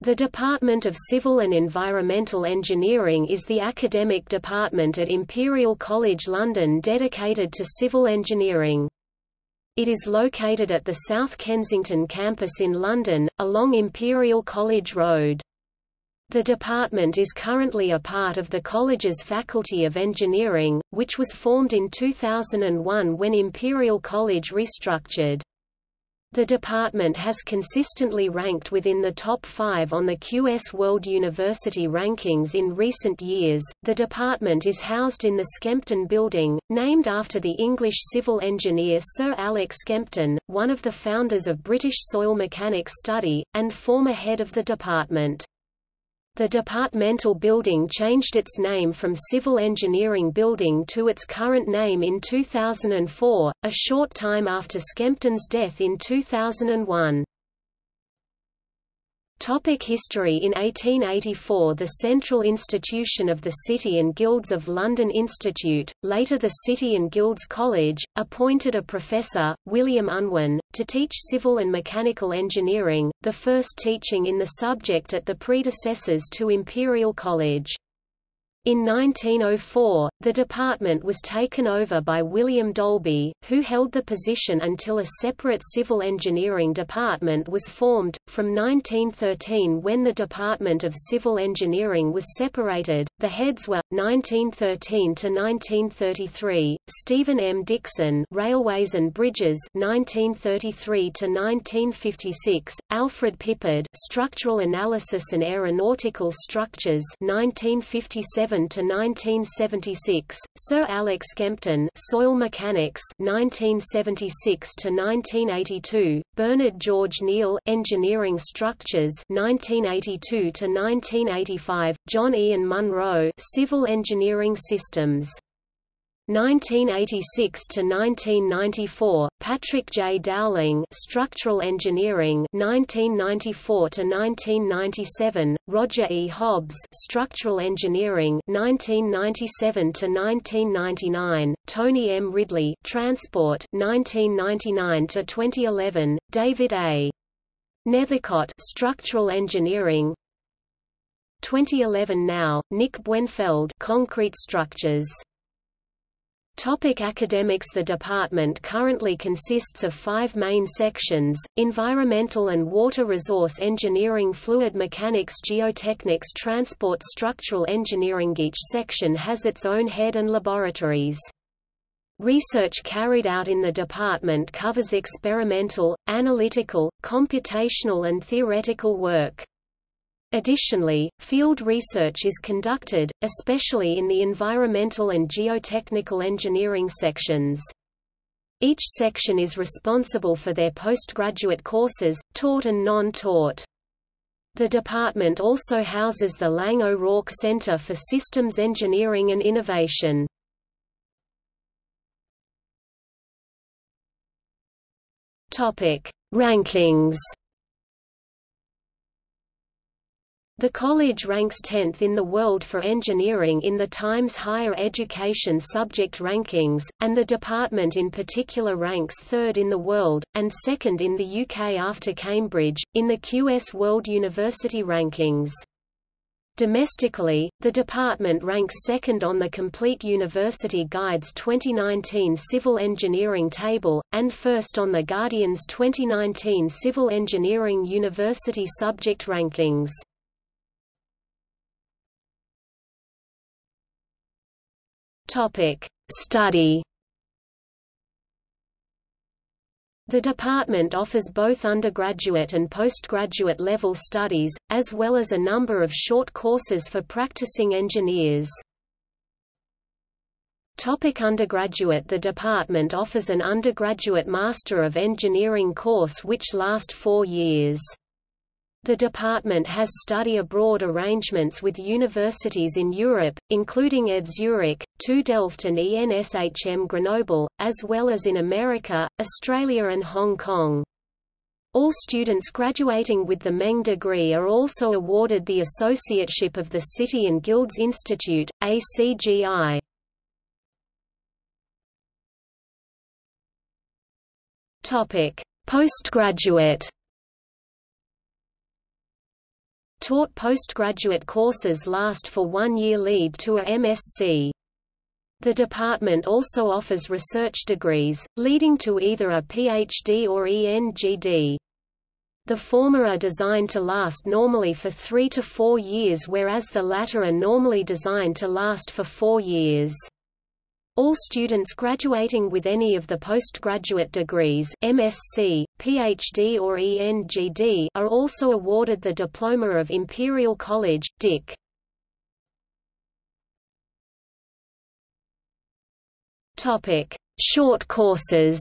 The Department of Civil and Environmental Engineering is the academic department at Imperial College London dedicated to civil engineering. It is located at the South Kensington campus in London, along Imperial College Road. The department is currently a part of the college's Faculty of Engineering, which was formed in 2001 when Imperial College restructured. The department has consistently ranked within the top five on the QS World University Rankings in recent years. The department is housed in the Skempton Building, named after the English civil engineer Sir Alex Skempton, one of the founders of British soil mechanics study, and former head of the department. The departmental building changed its name from Civil Engineering Building to its current name in 2004, a short time after Skempton's death in 2001. Topic history In 1884 the Central Institution of the City and Guilds of London Institute, later the City and Guilds College, appointed a professor, William Unwin, to teach civil and mechanical engineering, the first teaching in the subject at the predecessors to Imperial College. In 1904, the department was taken over by William Dalby, who held the position until a separate civil engineering department was formed. From 1913, when the Department of Civil Engineering was separated, the heads were 1913 to 1933 Stephen M. Dixon, Railways and Bridges, 1933 to 1956, Alfred Pippard, Structural Analysis and Aeronautical Structures, 1957 to 1976, Sir Alex Skempton, Soil Mechanics, 1976 to 1982, Bernard George Neal, Engineering Structures, 1982 to 1985, John Ian Munro, Civil Engineering Systems. 1986 to 1994 Patrick J. Dowling Structural Engineering 1994 to 1997 Roger E. Hobbs Structural Engineering 1997 to 1999 Tony M. Ridley Transport 1999 to 2011 David A. Nethercott Structural Engineering 2011 now Nick Buenfeld Concrete Structures Topic academics The department currently consists of five main sections, Environmental and Water Resource Engineering Fluid Mechanics Geotechnics Transport Structural Engineering Each section has its own head and laboratories. Research carried out in the department covers experimental, analytical, computational and theoretical work. Additionally, field research is conducted, especially in the environmental and geotechnical engineering sections. Each section is responsible for their postgraduate courses, taught and non-taught. The department also houses the Laing O'Rourke Center for Systems Engineering and Innovation. Rankings The college ranks 10th in the world for engineering in the Times Higher Education subject rankings, and the department in particular ranks 3rd in the world, and 2nd in the UK after Cambridge, in the QS World University Rankings. Domestically, the department ranks second on the Complete University Guide's 2019 Civil Engineering Table, and first on the Guardian's 2019 Civil Engineering University Subject Rankings. Topic: Study. The department offers both undergraduate and postgraduate level studies, as well as a number of short courses for practicing engineers. Topic undergraduate The department offers an undergraduate Master of Engineering course which last four years. The department has study abroad arrangements with universities in Europe, including ETH Zurich, TU Delft and ENSHM Grenoble, as well as in America, Australia and Hong Kong. All students graduating with the MEng degree are also awarded the Associateship of the City and Guilds Institute, ACGI. Postgraduate Taught postgraduate courses last for one year lead to a MSc. The department also offers research degrees, leading to either a PhD or ENGD. The former are designed to last normally for three to four years whereas the latter are normally designed to last for four years. All students graduating with any of the postgraduate degrees MSc, PhD or ENGD are also awarded the Diploma of Imperial College, Dic. Topic: Short courses.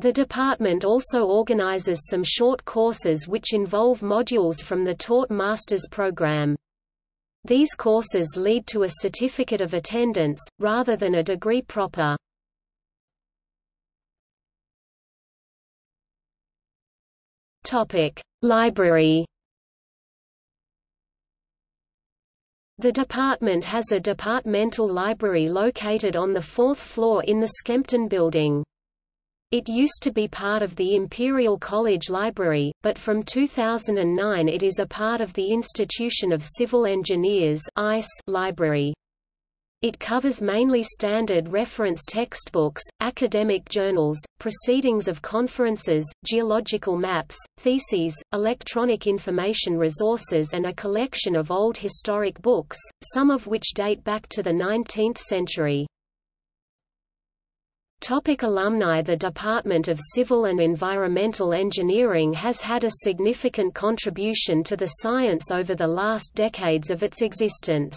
The department also organizes some short courses which involve modules from the taught master's program. These courses lead to a certificate of attendance, rather than a degree proper. Library The department has a departmental library located on the fourth floor in the Skempton building. It used to be part of the Imperial College Library, but from 2009 it is a part of the Institution of Civil Engineers library. It covers mainly standard reference textbooks, academic journals, proceedings of conferences, geological maps, theses, electronic information resources and a collection of old historic books, some of which date back to the 19th century. Topic alumni The Department of Civil and Environmental Engineering has had a significant contribution to the science over the last decades of its existence.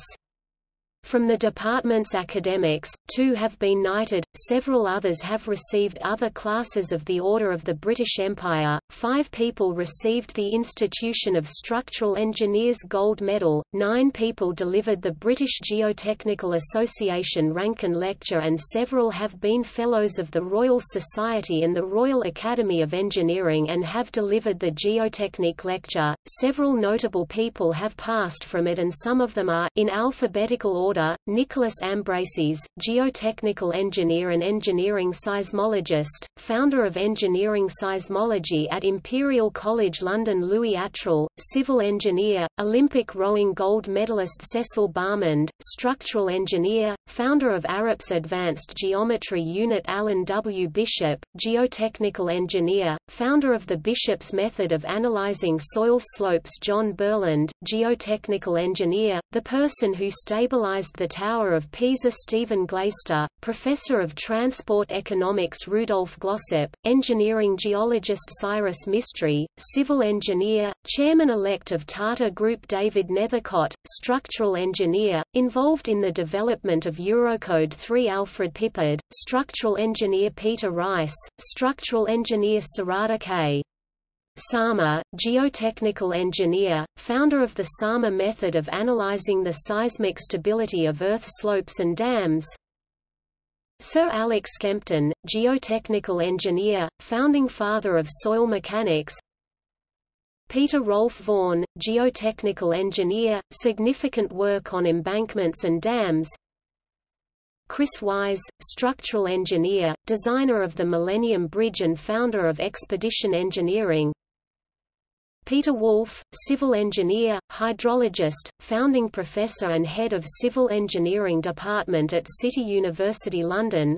From the department's academics, two have been knighted, several others have received other classes of the Order of the British Empire, five people received the Institution of Structural Engineers Gold Medal, nine people delivered the British Geotechnical Association Rankine Lecture and several have been Fellows of the Royal Society and the Royal Academy of Engineering and have delivered the Geotechnique Lecture. Several notable people have passed from it and some of them are, in alphabetical order order, Nicholas Ambraseys, geotechnical engineer and engineering seismologist, founder of engineering seismology at Imperial College London Louis Attrill, civil engineer, Olympic rowing gold medalist Cecil Balmond, structural engineer, founder of Arup's Advanced Geometry Unit Alan W. Bishop, geotechnical engineer, founder of the Bishop's method of analyzing soil slopes John Burland, geotechnical engineer, the person who stabilized the Tower of Pisa Stephen Glaister, Professor of Transport Economics Rudolf Glossop, Engineering Geologist Cyrus Mistry, Civil Engineer, Chairman-elect of Tata Group David Nethercott, Structural Engineer, involved in the development of Eurocode 3 Alfred Pippard, Structural Engineer Peter Rice, Structural Engineer Sarada K. Sarma, geotechnical engineer, founder of the Sarma method of analyzing the seismic stability of Earth slopes and dams. Sir Alex Skempton, geotechnical engineer, founding father of soil mechanics. Peter Rolf Vaughan, geotechnical engineer, significant work on embankments and dams. Chris Wise, structural engineer, designer of the Millennium Bridge and founder of Expedition Engineering. Peter Wolf, civil engineer, hydrologist, founding professor and head of Civil Engineering Department at City University London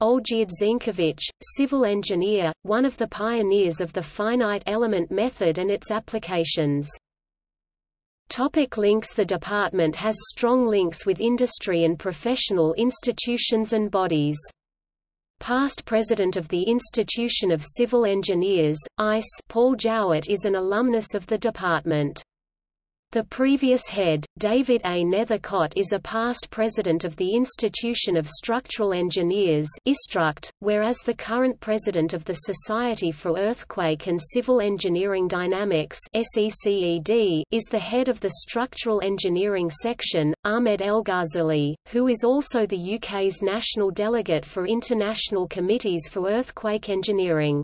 Olgierd Zienkiewicz, civil engineer, one of the pioneers of the finite element method and its applications. Topic links The department has strong links with industry and professional institutions and bodies past president of the Institution of Civil Engineers, ICE Paul Jowitt is an alumnus of the department. The previous head, David A. Nethercott is a past president of the Institution of Structural Engineers whereas the current president of the Society for Earthquake and Civil Engineering Dynamics is the head of the Structural Engineering section, Ahmed Elghazouli, who is also the UK's national delegate for International Committees for Earthquake Engineering.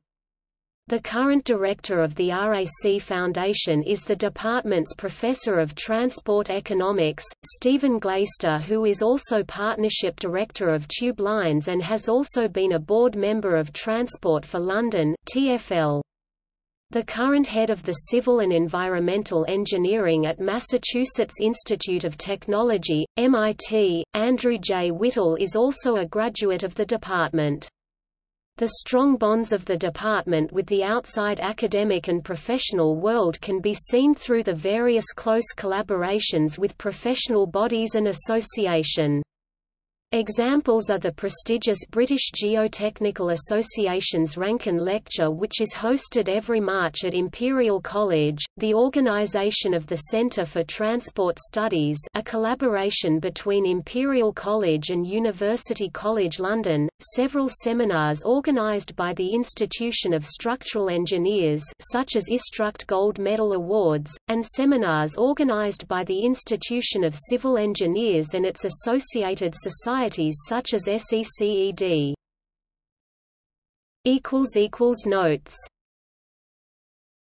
The current director of the RAC Foundation is the department's Professor of Transport Economics, Stephen Glaister who is also Partnership Director of Tube Lines and has also been a board member of Transport for London TfL. The current head of the Civil and Environmental Engineering at Massachusetts Institute of Technology, MIT, Andrew J. Whittle is also a graduate of the department. The strong bonds of the department with the outside academic and professional world can be seen through the various close collaborations with professional bodies and association. Examples are the prestigious British Geotechnical Association's Rankine Lecture which is hosted every March at Imperial College, the organisation of the Centre for Transport Studies a collaboration between Imperial College and University College London, several seminars organised by the Institution of Structural Engineers such as IStruct Gold Medal Awards, and seminars organised by the Institution of Civil Engineers and its associated societies societies such as SECED. Notes